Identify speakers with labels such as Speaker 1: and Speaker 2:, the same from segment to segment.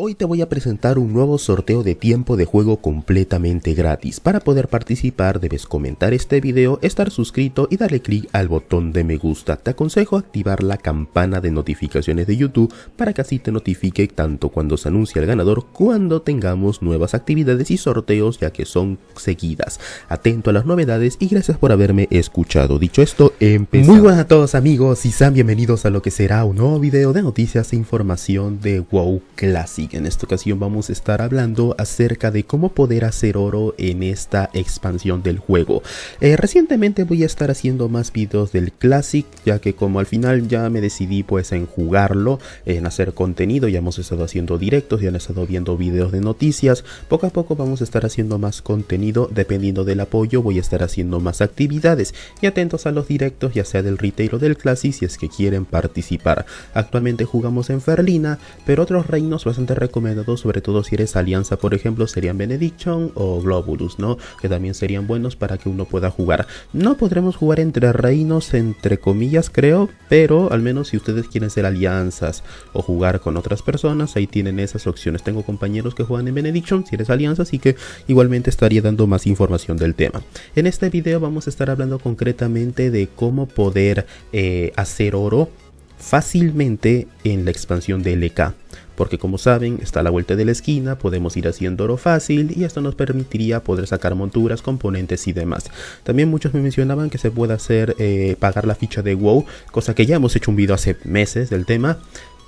Speaker 1: Hoy te voy a presentar un nuevo sorteo de tiempo de juego completamente gratis. Para poder participar debes comentar este video, estar suscrito y darle clic al botón de me gusta. Te aconsejo activar la campana de notificaciones de YouTube para que así te notifique tanto cuando se anuncia el ganador cuando tengamos nuevas actividades y sorteos ya que son seguidas. Atento a las novedades y gracias por haberme escuchado. Dicho esto, empezamos. Muy buenas a todos amigos y sean bienvenidos a lo que será un nuevo video de noticias e información de WoW Classic. En esta ocasión vamos a estar hablando acerca de cómo poder hacer oro en esta expansión del juego. Eh, recientemente voy a estar haciendo más videos del Classic, ya que como al final ya me decidí pues en jugarlo, en hacer contenido, ya hemos estado haciendo directos, ya han estado viendo videos de noticias, poco a poco vamos a estar haciendo más contenido, dependiendo del apoyo voy a estar haciendo más actividades y atentos a los directos, ya sea del retail o del Classic si es que quieren participar. Actualmente jugamos en Ferlina, pero otros reinos bastante recomendado, sobre todo si eres alianza, por ejemplo, serían Benediction o Globulus, ¿no? Que también serían buenos para que uno pueda jugar. No podremos jugar entre reinos, entre comillas, creo, pero al menos si ustedes quieren ser alianzas o jugar con otras personas, ahí tienen esas opciones. Tengo compañeros que juegan en Benediction, si eres alianza, así que igualmente estaría dando más información del tema. En este video vamos a estar hablando concretamente de cómo poder eh, hacer oro fácilmente en la expansión de LK porque como saben está a la vuelta de la esquina, podemos ir haciendo oro fácil y esto nos permitiría poder sacar monturas, componentes y demás. También muchos me mencionaban que se puede hacer eh, pagar la ficha de WoW, cosa que ya hemos hecho un video hace meses del tema,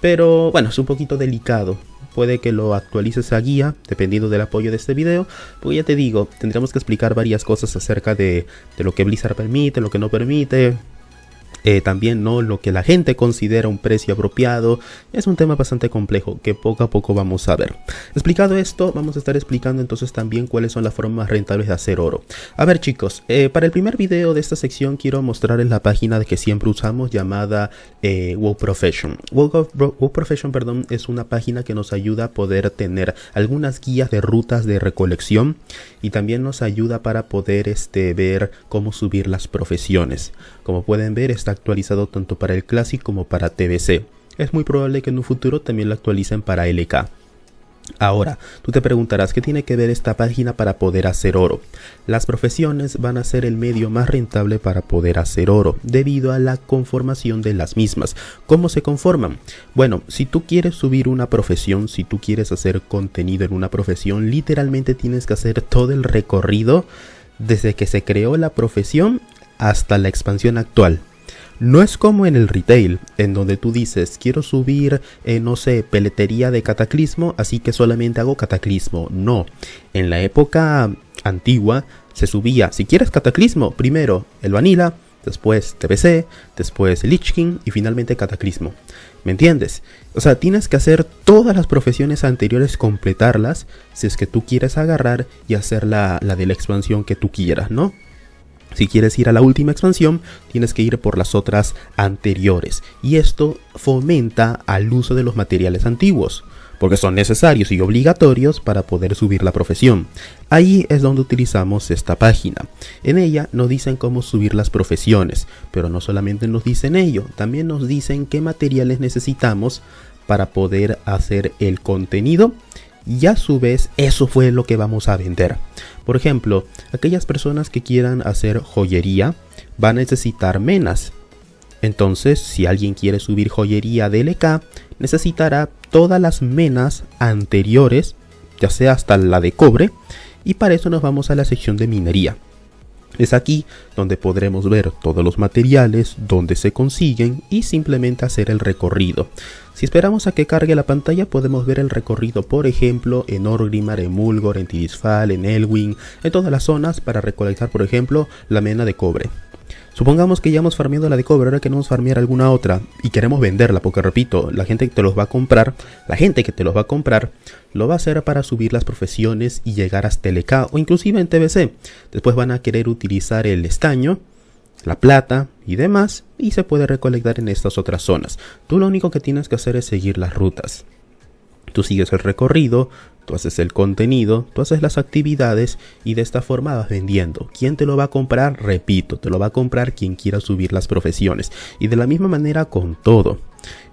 Speaker 1: pero bueno, es un poquito delicado. Puede que lo actualices a guía, dependiendo del apoyo de este video. Pues ya te digo, tendremos que explicar varias cosas acerca de, de lo que Blizzard permite, lo que no permite, eh, también no lo que la gente considera un precio apropiado. Es un tema bastante complejo que poco a poco vamos a ver. Explicado esto vamos a estar explicando entonces también cuáles son las formas rentables de hacer oro. A ver chicos eh, para el primer video de esta sección quiero mostrarles la página de que siempre usamos llamada eh, WoW Profession. WoW, Profession perdón es una página que nos ayuda a poder tener algunas guías de rutas de recolección y también nos ayuda para poder este, ver cómo subir las profesiones. Como pueden ver está actualizado tanto para el Classic como para TBC. Es muy probable que en un futuro también lo actualicen para LK. Ahora, tú te preguntarás qué tiene que ver esta página para poder hacer oro. Las profesiones van a ser el medio más rentable para poder hacer oro, debido a la conformación de las mismas. ¿Cómo se conforman? Bueno, si tú quieres subir una profesión, si tú quieres hacer contenido en una profesión, literalmente tienes que hacer todo el recorrido desde que se creó la profesión hasta la expansión actual. No es como en el retail, en donde tú dices, quiero subir, eh, no sé, peletería de cataclismo, así que solamente hago cataclismo. No, en la época antigua se subía, si quieres cataclismo, primero el vanilla, después TBC, después Lich King y finalmente Cataclismo. ¿Me entiendes? O sea, tienes que hacer todas las profesiones anteriores, completarlas, si es que tú quieres agarrar y hacer la, la de la expansión que tú quieras, ¿no? Si quieres ir a la última expansión, tienes que ir por las otras anteriores. Y esto fomenta al uso de los materiales antiguos, porque son necesarios y obligatorios para poder subir la profesión. Ahí es donde utilizamos esta página. En ella nos dicen cómo subir las profesiones, pero no solamente nos dicen ello, también nos dicen qué materiales necesitamos para poder hacer el contenido y a su vez eso fue lo que vamos a vender. Por ejemplo, aquellas personas que quieran hacer joyería van a necesitar menas. Entonces, si alguien quiere subir joyería DLK, necesitará todas las menas anteriores, ya sea hasta la de cobre, y para eso nos vamos a la sección de minería. Es aquí donde podremos ver todos los materiales, donde se consiguen y simplemente hacer el recorrido. Si esperamos a que cargue la pantalla podemos ver el recorrido por ejemplo en Orgrimmar, en Mulgor, en Tidisfal, en Elwing, en todas las zonas para recolectar por ejemplo la mena de cobre. Supongamos que ya hemos farmeado la de cobre, ahora queremos farmear alguna otra y queremos venderla, porque repito, la gente que te los va a comprar, la gente que te los va a comprar, lo va a hacer para subir las profesiones y llegar hasta LK o inclusive en TBC. Después van a querer utilizar el estaño, la plata y demás y se puede recolectar en estas otras zonas. Tú lo único que tienes que hacer es seguir las rutas. Tú sigues el recorrido, tú haces el contenido, tú haces las actividades y de esta forma vas vendiendo. ¿Quién te lo va a comprar? Repito, te lo va a comprar quien quiera subir las profesiones. Y de la misma manera con todo.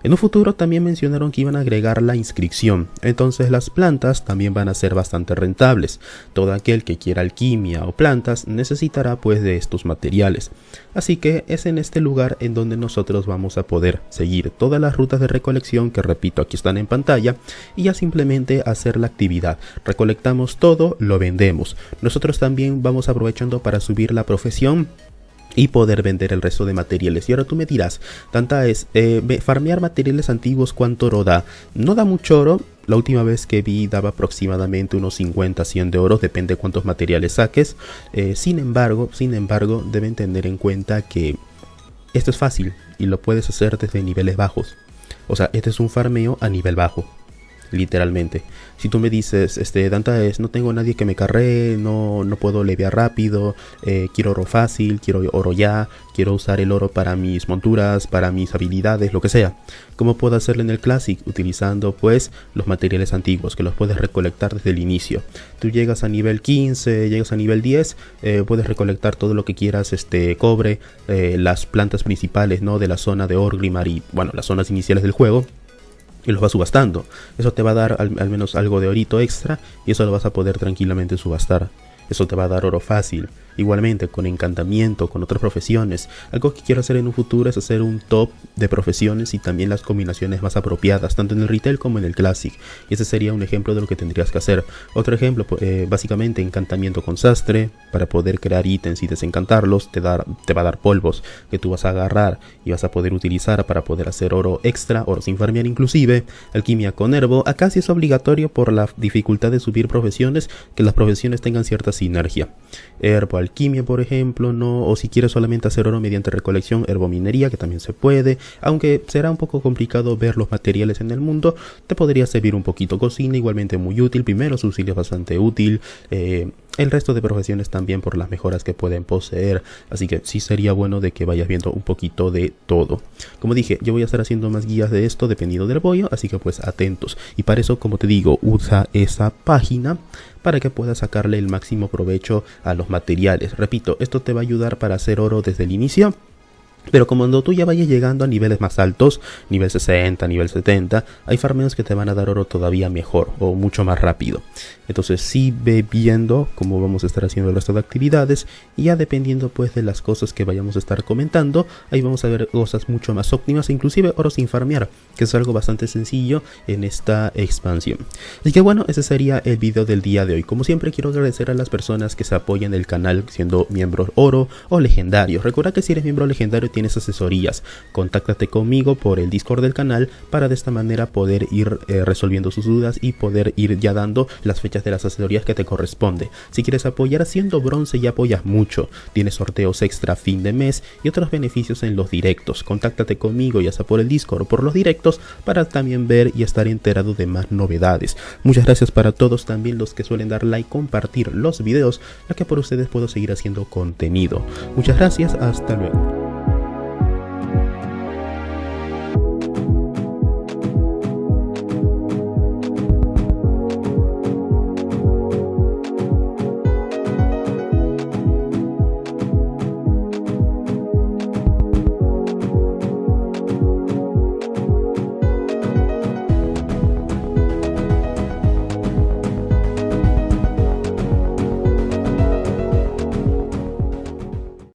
Speaker 1: En un futuro también mencionaron que iban a agregar la inscripción, entonces las plantas también van a ser bastante rentables. Todo aquel que quiera alquimia o plantas necesitará pues de estos materiales. Así que es en este lugar en donde nosotros vamos a poder seguir todas las rutas de recolección que repito aquí están en pantalla y ya simplemente hacer la actividad. Recolectamos todo, lo vendemos. Nosotros también vamos aprovechando para subir la profesión y poder vender el resto de materiales. Y ahora tú me dirás, tanta es, eh, farmear materiales antiguos, ¿cuánto oro da? No da mucho oro, la última vez que vi daba aproximadamente unos 50, 100 de oro, depende cuántos materiales saques. Eh, sin embargo, sin embargo, deben tener en cuenta que esto es fácil y lo puedes hacer desde niveles bajos. O sea, este es un farmeo a nivel bajo literalmente. Si tú me dices, este, Danta es, no tengo nadie que me carree, no, no puedo leviar rápido, eh, quiero oro fácil, quiero oro ya, quiero usar el oro para mis monturas, para mis habilidades, lo que sea. ¿Cómo puedo hacerlo en el Classic? Utilizando pues los materiales antiguos que los puedes recolectar desde el inicio. Tú llegas a nivel 15, llegas a nivel 10, eh, puedes recolectar todo lo que quieras, este, cobre, eh, las plantas principales, ¿no? De la zona de Orgrimmar y, bueno, las zonas iniciales del juego y los vas subastando. Eso te va a dar al, menos algo de orito extra y eso lo vas a poder tranquilamente subastar. Eso te va a dar oro fácil. Igualmente con encantamiento, con otras profesiones. Algo que quiero hacer en un futuro es hacer un top de profesiones y también las combinaciones más apropiadas, tanto en el retail como en el classic. Y ese sería un ejemplo de lo que tendrías que hacer. Otro ejemplo, eh, básicamente encantamiento con sastre, para poder crear ítems y desencantarlos, te, te va a dar polvos que tú vas a agarrar y vas a poder utilizar para poder hacer oro extra, oro sin farmear inclusive. Alquimia con herbo, acá sí es obligatorio por la dificultad de subir profesiones, que las profesiones tengan cierta sinergia. Herbo, alquimia, por ejemplo, no, o si quieres solamente hacer oro mediante recolección, herbominería, que también se puede, aunque será un poco complicado ver los materiales en el mundo, te podría servir un poquito cocina, igualmente muy útil, primero auxilio es bastante útil, eh, el resto de profesiones también por las mejoras que pueden poseer, así que sí sería bueno de que vayas viendo un poquito de todo. Como dije, yo voy a estar haciendo más guías de esto dependiendo del bollo, así que pues atentos. Y para eso, como te digo, usa esa página para que puedas sacarle el máximo provecho a los materiales. Repito, esto te va a ayudar para hacer oro desde el inicio pero cuando tú ya vayas llegando a niveles más altos, nivel 60, nivel 70, hay farmeos que te van a dar oro todavía mejor o mucho más rápido. Entonces sí ve viendo cómo vamos a estar haciendo el resto de actividades y ya dependiendo pues de las cosas que vayamos a estar comentando, ahí vamos a ver cosas mucho más óptimas, inclusive oro sin farmear, que es algo bastante sencillo en esta expansión. Así que bueno, ese sería el video del día de hoy. Como siempre quiero agradecer a las personas que se apoyan el canal siendo miembros oro o legendarios. Recuerda que si eres miembro legendario tienes asesorías. Contáctate conmigo por el Discord del canal para de esta manera poder ir eh, resolviendo sus dudas y poder ir ya dando las fechas de las asesorías que te corresponde. Si quieres apoyar haciendo bronce y apoyas mucho, tienes sorteos extra fin de mes y otros beneficios en los directos. Contáctate conmigo ya sea por el Discord o por los directos para también ver y estar enterado de más novedades. Muchas gracias para todos también los que suelen dar like, compartir los videos, ya que por ustedes puedo seguir haciendo contenido. Muchas gracias, hasta luego.